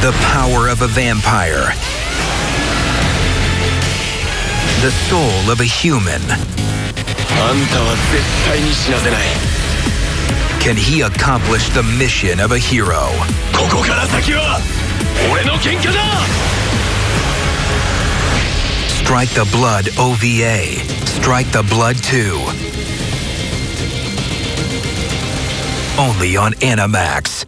The power of a vampire. The soul of a human. Can he accomplish the mission of a hero? Strike the Blood OVA. Strike the Blood 2. Only on Animax.